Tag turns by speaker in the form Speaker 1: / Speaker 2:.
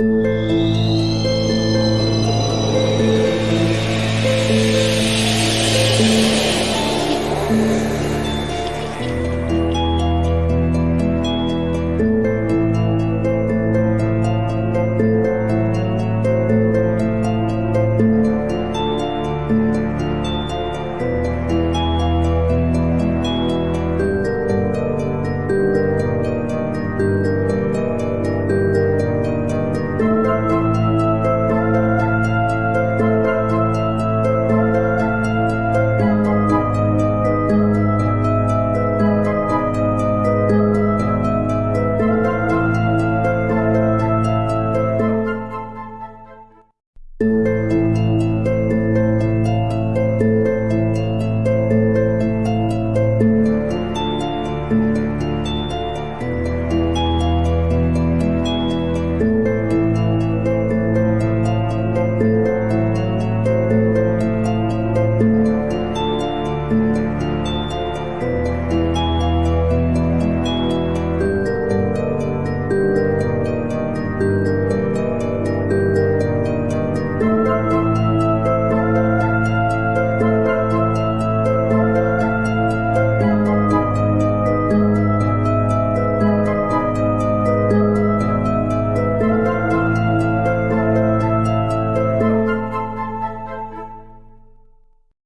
Speaker 1: you.